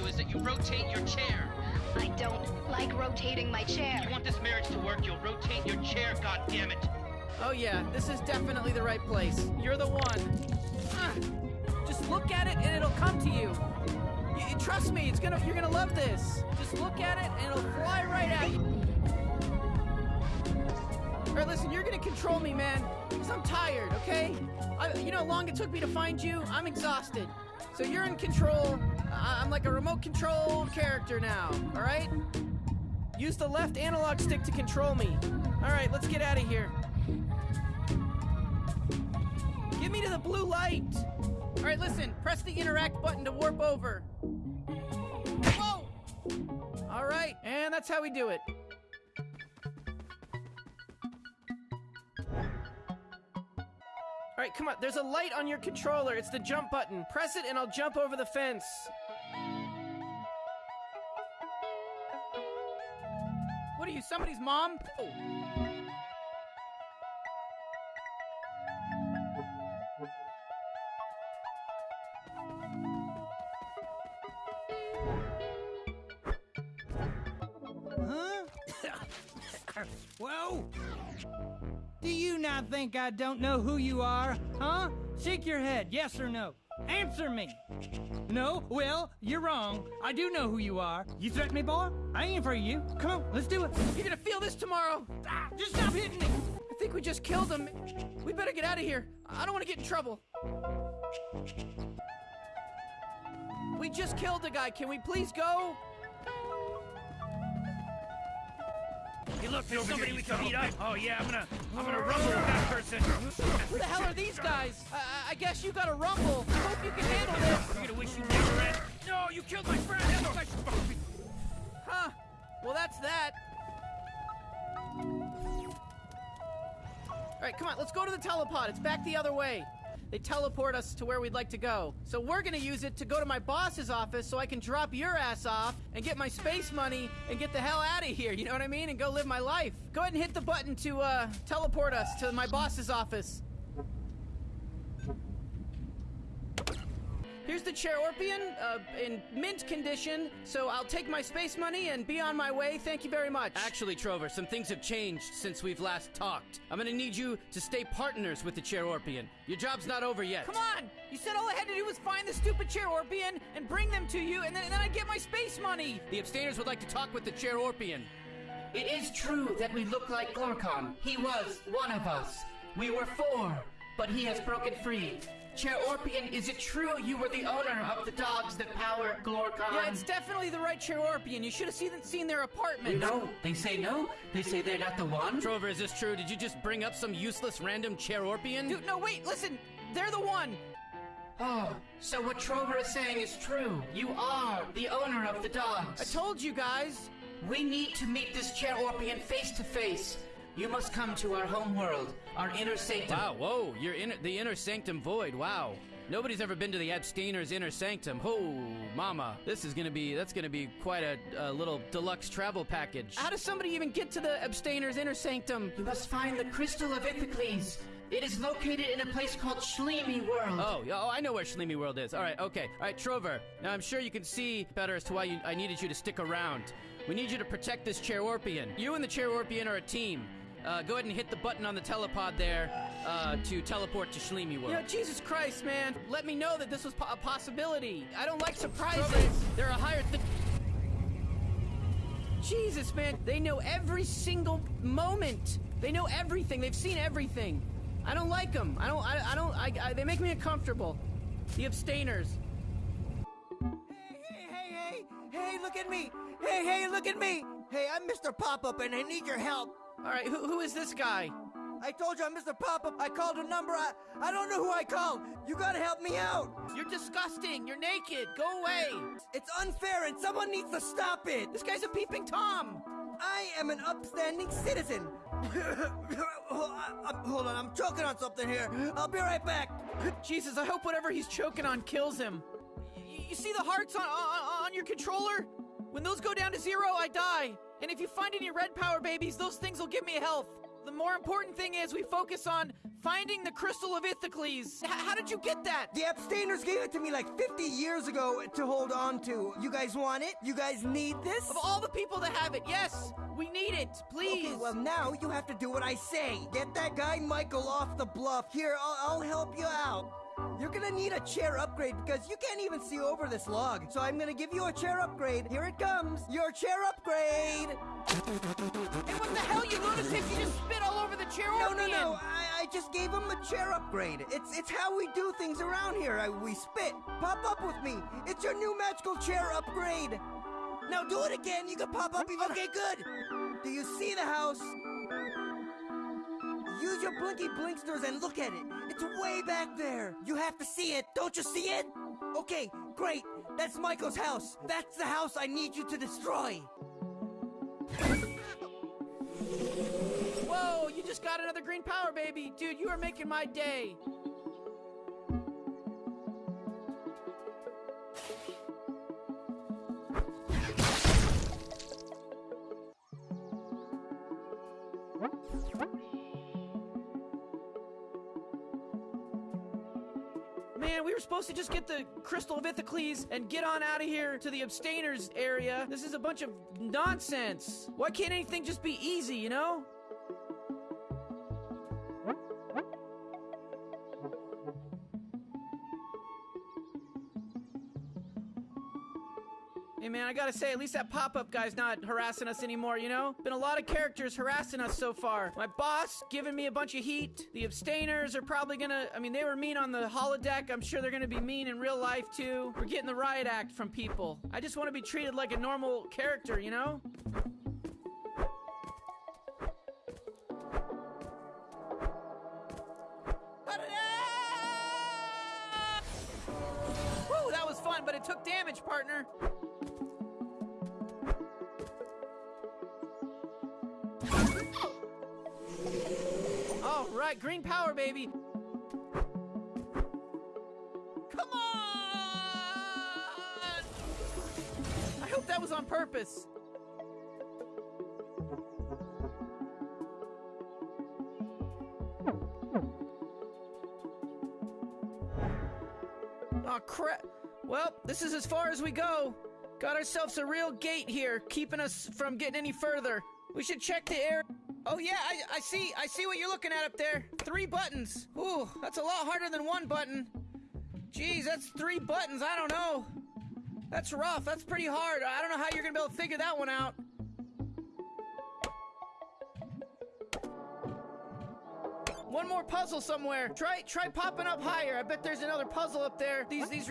you is that you rotate your chair. I don't like rotating my chair. You want this marriage to work, you'll rotate your chair, God damn it. Oh yeah, this is definitely the right place. You're the one. Ah, just look at it and it'll come to you. Y- trust me, it's gonna. You're gonna love this. Just look at it and it'll fly right at you. All right, listen, you're gonna control me, man, because I'm tired. Okay? I, you know how long it took me to find you? I'm exhausted. So you're in control. I'm like a remote control character now. All right? Use the left analog stick to control me. All right, let's get out of here. Get me to the blue light. All right, listen. Press the interact button to warp over. Whoa! All right, and that's how we do it. All right, come on. There's a light on your controller. It's the jump button. Press it, and I'll jump over the fence. What are you, somebody's mom? Oh. Do you not think I don't know who you are? Huh? Shake your head, yes or no. Answer me! No? Well, you're wrong. I do know who you are. You threaten me, boy? I ain't afraid of you. Come on, let's do it. You're gonna feel this tomorrow. Ah, just stop hitting me! I think we just killed him. We better get out of here. I don't want to get in trouble. We just killed a guy. Can we please go? Hey, look, there's somebody we can beat up. Oh yeah, I'm gonna, I'm gonna rumble with that person. Who the hell are these guys? I, I- guess you got a rumble. I hope you can handle this. You're gonna wish you never ran. No, you killed my friend. Look, I should fucking be- Huh. Well, that's that. All right, come on. Let's go to the telepod. It's back the other way. They teleport us to where we'd like to go. So we're gonna use it to go to my boss's office so I can drop your ass off and get my space money and get the hell out of here. You know what I mean? And go live my life. Go ahead and hit the button to uh, teleport us to my boss's office. Here's the Chairorpian, uh, in mint condition, so I'll take my space money and be on my way. Thank you very much. Actually, Trover, some things have changed since we've last talked. I'm gonna need you to stay partners with the Chairorpian. Your job's not over yet. Come on! You said all I had to do was find the stupid Chairorpian and bring them to you, and then, and then I'd get my space money! The abstainers would like to talk with the Chairorpian. It is true that we look like Glorkon. He was one of us. We were four, but he has broken free. Chair Orpian, is it true you were the owner of the dogs that power Glorkon? Yeah, it's definitely the right Chairorpian. You should have seen, seen their apartment. No, they say no. They say they're not the one. Trover, is this true? Did you just bring up some useless random Chairorpian? Dude, no, wait, listen! They're the one! Oh, so what Trover is saying is true. You are the owner of the dogs. I told you guys! We need to meet this Chairorpian face to face. You must come to our home world, our inner sanctum. Wow, whoa, you're in the inner sanctum void. Wow. Nobody's ever been to the abstainer's inner sanctum. Oh, mama. This is gonna be, that's gonna be quite a, a little deluxe travel package. How does somebody even get to the abstainer's inner sanctum? You must find the Crystal of Ithacles. It is located in a place called Schleemy World. Oh, oh, I know where Schleemy World is. All right, okay. All right, Trover. Now, I'm sure you can see better as to why you, I needed you to stick around. We need you to protect this Chairorpian. You and the Chairorpian are a team. Uh, go ahead and hit the button on the telepod there uh, to teleport to Schleemy World. You know, Jesus Christ, man. Let me know that this was po- a possibility. I don't like surprises. They're a higher th- Jesus, man. They know every single moment. They know everything. They've seen everything. I don't like them. I don't, I, I don't, I, I, they make me uncomfortable. The abstainers. Hey, hey, hey, hey, hey, look at me. Hey, hey, look at me. Hey, I'm Mr. Pop-Up and I need your help. All right, who, who is this guy? I told you I'm Mr. Pop-Up. I called a number. I, I don't know who I called. You gotta help me out. You're disgusting. You're naked. Go away. It's unfair and someone needs to stop it. This guy's a peeping Tom. I am an upstanding citizen. Hold on, I'm choking on something here. I'll be right back. Jesus, I hope whatever he's choking on kills him. You see the hearts on, on, on your controller? When those go down to zero, I die. And if you find any red power babies, those things will give me health. The more important thing is we focus on finding the crystal of Ithacles. H- how did you get that? The abstainers gave it to me like 50 years ago to hold on to. You guys want it? You guys need this? Of all the people that have it, yes, we need it, please. Okay, well now you have to do what I say. Get that guy Michael off the bluff. Here, I'll, I'll help you out. You're gonna need a chair upgrade because you can't even see over this log. So I'm gonna give you a chair upgrade. Here it comes. Your chair upgrade. And what the hell, you lunatic? You just spit all over the chair No, no, no. I, I just gave him a chair upgrade. It's it's how we do things around here. I, we spit. Pop up with me. It's your new magical chair upgrade. Now do it again. You can pop up even. Okay, good. Do you see the house? Use your blinky blinksters and look at it. It's way back there. You have to see it. Don't you see it? Okay, great. That's Michael's house. That's the house I need you to destroy. Whoa, you just got another green power baby. Dude, you are making my day. Were supposed to just get the Crystal of Ithacles and get on out of here to the abstainers area. This is a bunch of nonsense. Why can't anything just be easy, you know? Hey man, I gotta say, at least that pop-up guy's not harassing us anymore, you know? Been a lot of characters harassing us so far. My boss giving me a bunch of heat. The abstainers are probably gonna, I mean, they were mean on the holodeck. I'm sure they're gonna be mean in real life too. We're getting the riot act from people. I just wanna be treated like a normal character, you know? Woo, that was fun, but it took damage, partner. Right, green power, baby. Come on! I hope that was on purpose. Oh crap. Well, this is as far as we go. Got ourselves a real gate here, keeping us from getting any further. We should check the air. Oh yeah, I, I see. I see what you're looking at up there. Three buttons. Ooh, that's a lot harder than one button. Geez, that's three buttons. I don't know. That's rough. That's pretty hard. I don't know how you're gonna be able to figure that one out. One more puzzle somewhere. Try try popping up higher. I bet there's another puzzle up there. These these.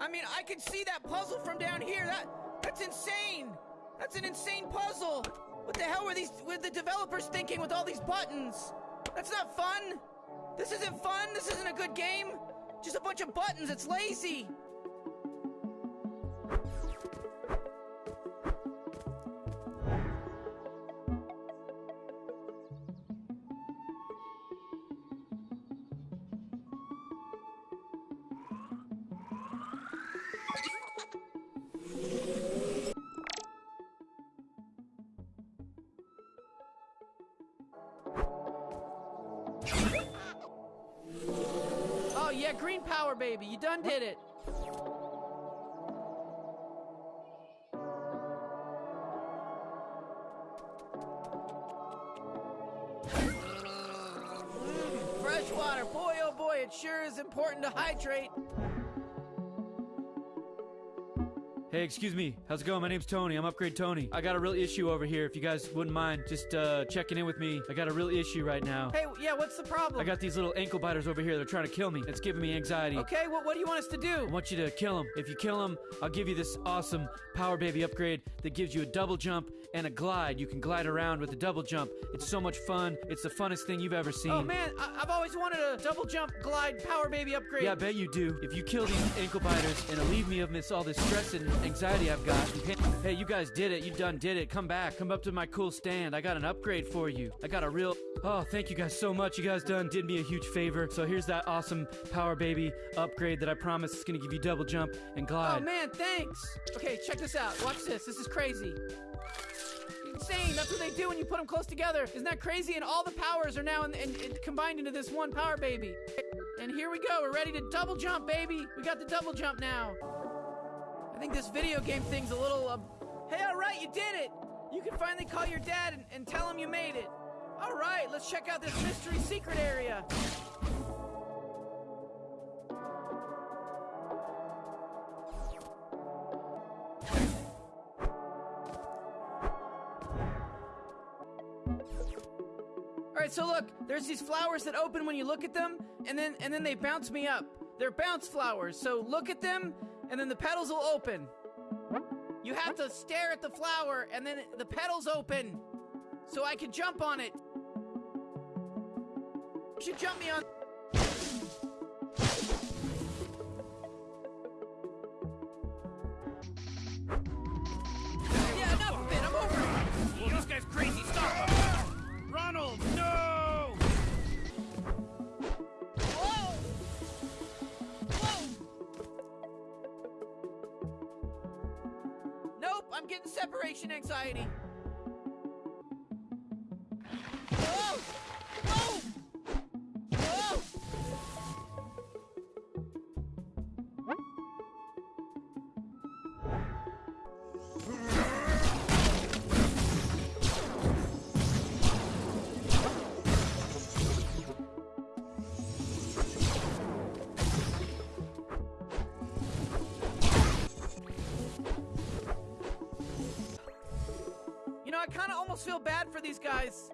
I mean, I can see that puzzle from down here. That that's insane. That's an insane puzzle. What the hell were these were the developers thinking with all these buttons? That's not fun. This isn't fun. This isn't a good game. Just a bunch of buttons. It's lazy. Green power, baby. You done did it. Fresh water. Boy, oh boy, it sure is important to hydrate. Hey, excuse me. How's it going? My name's Tony. I'm Upgrade Tony. I got a real issue over here. If you guys wouldn't mind just uh, checking in with me, I got a real issue right now. Hey, yeah, what's the problem? I got these little ankle biters over here. They're trying to kill me. It's giving me anxiety. Okay, what, what do you want us to do? I want you to kill them. If you kill them, I'll give you this awesome Power Baby upgrade that gives you a double jump and a glide. You can glide around with a double jump. It's so much fun. It's the funnest thing you've ever seen. Oh man, I- I've always wanted a double jump glide power baby upgrade. Yeah, I bet you do. If you kill these ankle biters and alleviate me of this all this stress and anxiety I've got. Hey, you guys did it. You done did it. Come back. Come up to my cool stand. I got an upgrade for you. I got a real. Oh, thank you guys so much. You guys done did me a huge favor. So here's that awesome Power Baby upgrade that I promise is gonna give you double jump and oh, glide. Oh man, thanks. Okay, check this out. Watch this. This is crazy. Insane. That's what they do when you put them close together. Isn't that crazy? And all the powers are now in, in, in- combined into this one power baby. And here we go. We're ready to double jump, baby. We got the double jump now. I think this video game thing's a little. Um... Hey, all right, you did it. You can finally call your dad and, and tell him you made it. All right, let's check out this mystery secret area. Right, so look, there's these flowers that open when you look at them, and then and then they bounce me up. They're bounce flowers. So look at them, and then the petals will open. You have to stare at the flower, and then the petals open, so I can jump on it. You should jump me on. I'm getting separation anxiety. Almost feel bad for these guys.